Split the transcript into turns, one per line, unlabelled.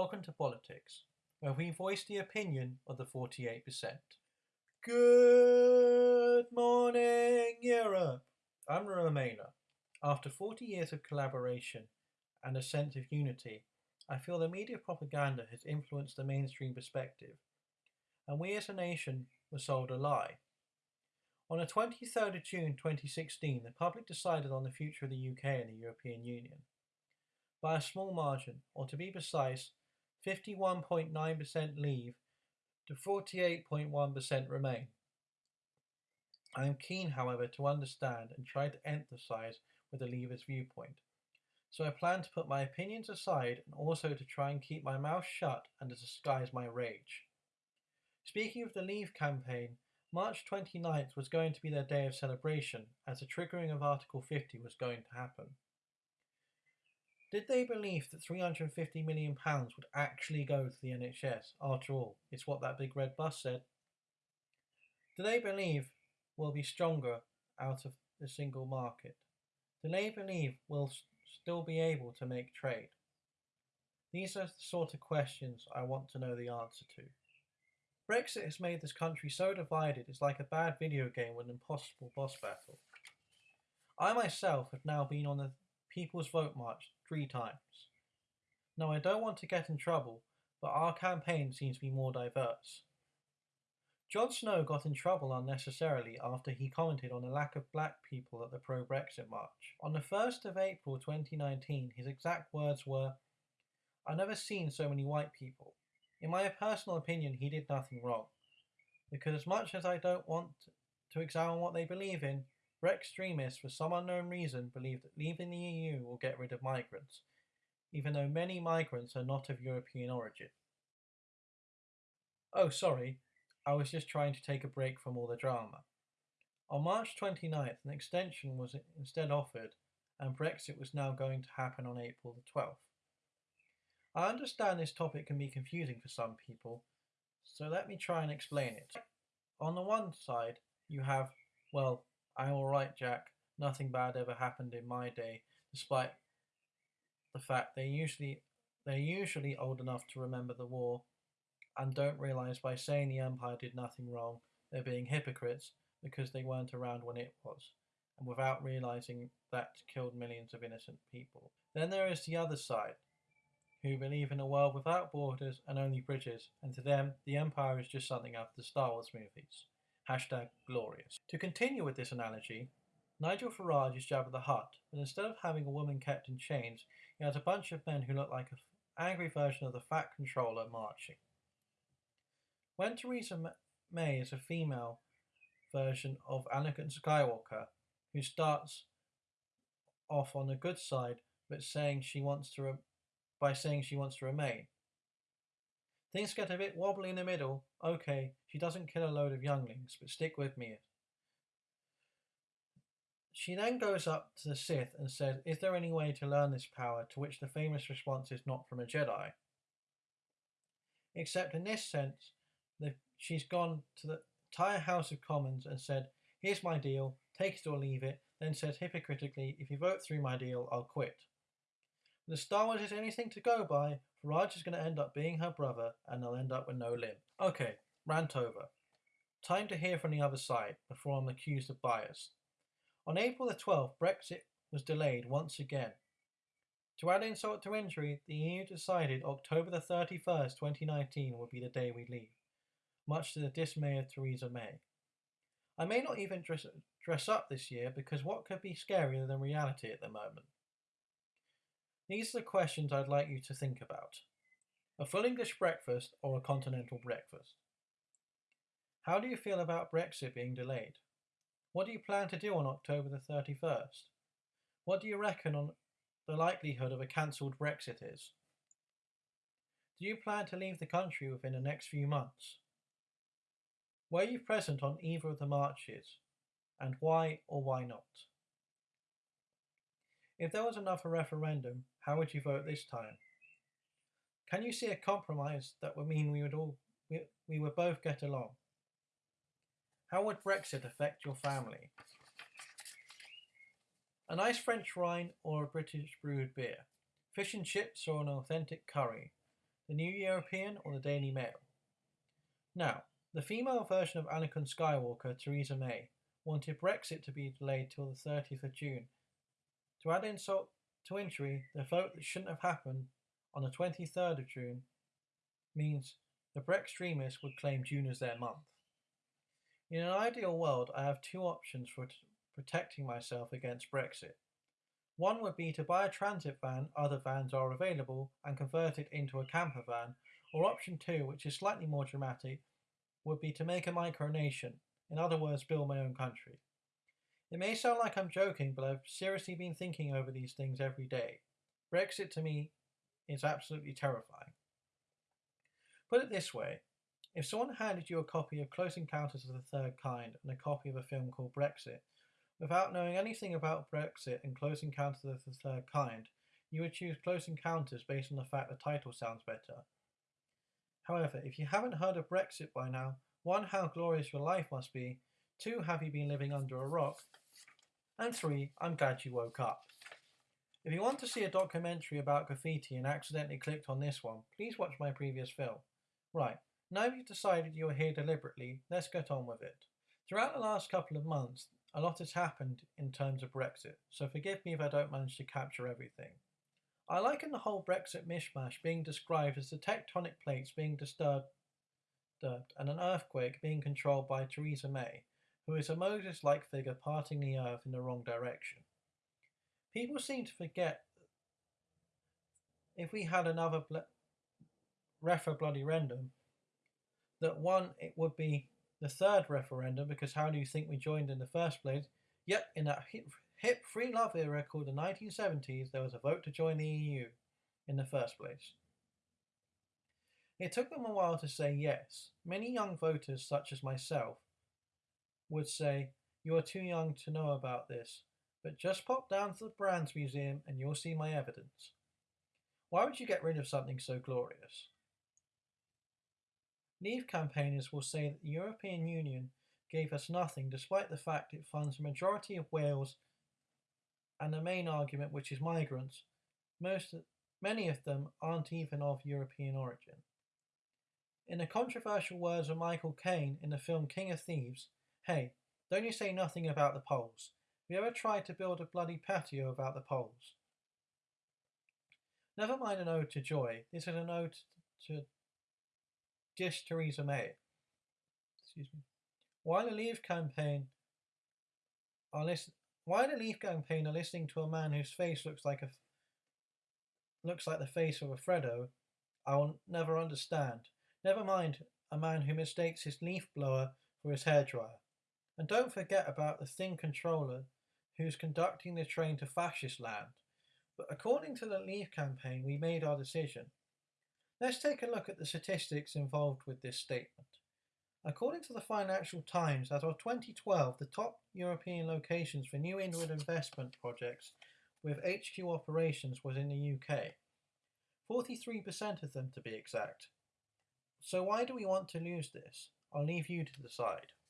Welcome to Politics, where we voice the opinion of the 48%. Good morning, Europe! I'm Remainer. After 40 years of collaboration and a sense of unity, I feel the media propaganda has influenced the mainstream perspective, and we as a nation were sold a lie. On the 23rd of June 2016, the public decided on the future of the UK and the European Union. By a small margin, or to be precise, 51.9% leave to 48.1% remain. I am keen, however, to understand and try to empathise with the Leavers' viewpoint. So I plan to put my opinions aside and also to try and keep my mouth shut and to disguise my rage. Speaking of the Leave campaign, March 29th was going to be their day of celebration as the triggering of Article 50 was going to happen. Did they believe that £350 million would actually go to the NHS? After all, it's what that big red bus said. Do they believe we'll be stronger out of the single market? Do they believe we'll still be able to make trade? These are the sort of questions I want to know the answer to. Brexit has made this country so divided it's like a bad video game with an impossible boss battle. I myself have now been on the People's Vote March three times. Now, I don't want to get in trouble, but our campaign seems to be more diverse. Jon Snow got in trouble unnecessarily after he commented on the lack of black people at the pro Brexit march. On the 1st of April 2019, his exact words were, I've never seen so many white people. In my personal opinion, he did nothing wrong. Because as much as I don't want to examine what they believe in, extremists, for some unknown reason, believe that leaving the EU will get rid of migrants, even though many migrants are not of European origin. Oh, sorry, I was just trying to take a break from all the drama. On March 29th, an extension was instead offered, and Brexit was now going to happen on April the 12th. I understand this topic can be confusing for some people, so let me try and explain it. On the one side, you have, well, I'm alright, Jack. Nothing bad ever happened in my day, despite the fact they usually they're usually old enough to remember the war and don't realise by saying the Empire did nothing wrong, they're being hypocrites because they weren't around when it was, and without realising that killed millions of innocent people. Then there is the other side, who believe in a world without borders and only bridges, and to them, the Empire is just something out of the Star Wars movies. Hashtag glorious. To continue with this analogy, Nigel Farage is Jabba the Hutt, but instead of having a woman kept in chains, he has a bunch of men who look like an angry version of the Fat Controller marching. When Theresa May is a female version of Anakin Skywalker, who starts off on the good side, but saying she wants to by saying she wants to remain. Things get a bit wobbly in the middle. Okay, she doesn't kill a load of younglings, but stick with me. She then goes up to the Sith and says, Is there any way to learn this power? To which the famous response is not from a Jedi. Except in this sense, the, she's gone to the entire House of Commons and said, Here's my deal, take it or leave it, then says hypocritically, If you vote through my deal, I'll quit. The Star Wars is anything to go by, Farage is going to end up being her brother and they'll end up with no limb. Okay, rant over. Time to hear from the other side before I'm accused of bias. On April the 12th, Brexit was delayed once again. To add insult to injury, the EU decided October the 31st, 2019 would be the day we leave, much to the dismay of Theresa May. I may not even dress, dress up this year because what could be scarier than reality at the moment? These are the questions I'd like you to think about. A full English breakfast or a continental breakfast? How do you feel about Brexit being delayed? What do you plan to do on October the 31st? What do you reckon on the likelihood of a cancelled Brexit is? Do you plan to leave the country within the next few months? Were you present on either of the marches, and why or why not? If there was another referendum, how would you vote this time? Can you see a compromise that would mean we would all we, we would both get along? How would Brexit affect your family? A nice French wine or a British brewed beer? Fish and chips or an authentic curry? the New European or the Daily Mail. Now, the female version of Anakin Skywalker, Theresa May, wanted Brexit to be delayed till the 30th of June. To add insult to injury, the vote that shouldn't have happened on the 23rd of June means the Brextremists would claim June as their month. In an ideal world, I have two options for protecting myself against Brexit. One would be to buy a transit van, other vans are available, and convert it into a camper van, or option two, which is slightly more dramatic, would be to make a micronation, in other words, build my own country. It may sound like I'm joking, but I've seriously been thinking over these things every day. Brexit to me is absolutely terrifying. Put it this way if someone handed you a copy of Close Encounters of the Third Kind and a copy of a film called Brexit, without knowing anything about Brexit and Close Encounters of the Third Kind, you would choose Close Encounters based on the fact the title sounds better. However, if you haven't heard of Brexit by now, one, how glorious your life must be, two, have you been living under a rock, and three, I'm glad you woke up. If you want to see a documentary about graffiti and accidentally clicked on this one, please watch my previous film. Right, now you've decided you're here deliberately, let's get on with it. Throughout the last couple of months, a lot has happened in terms of Brexit, so forgive me if I don't manage to capture everything. I liken the whole Brexit mishmash being described as the tectonic plates being disturbed and an earthquake being controlled by Theresa May, who is a Moses like figure parting the earth in the wrong direction. People seem to forget if we had another ble- refer bloody random, that one, it would be the third referendum, because how do you think we joined in the first place? Yet, in that hip, hip free love era called the 1970s, there was a vote to join the EU in the first place. It took them a while to say yes. Many young voters, such as myself, would say, You are too young to know about this, but just pop down to the Brands Museum and you'll see my evidence. Why would you get rid of something so glorious? Leave campaigners will say that the European Union gave us nothing despite the fact it funds the majority of Wales and the main argument, which is migrants, most many of them aren't even of European origin. In the controversial words of Michael Caine in the film King of Thieves, hey, don't you say nothing about the Poles. Have you ever tried to build a bloody patio about the Poles? Never mind an ode to joy, this is an ode to just Theresa May. Excuse me. While the Leave campaign are why the Leave campaign are listening to a man whose face looks like a looks like the face of a Freddo, I will never understand. Never mind a man who mistakes his leaf blower for his hairdryer. And don't forget about the thin controller who's conducting the train to fascist land. But according to the Leave campaign, we made our decision. Let's take a look at the statistics involved with this statement. According to the Financial Times, as of 2012, the top European locations for new inward investment projects with HQ operations was in the UK. 43% of them to be exact. So why do we want to lose this? I'll leave you to decide.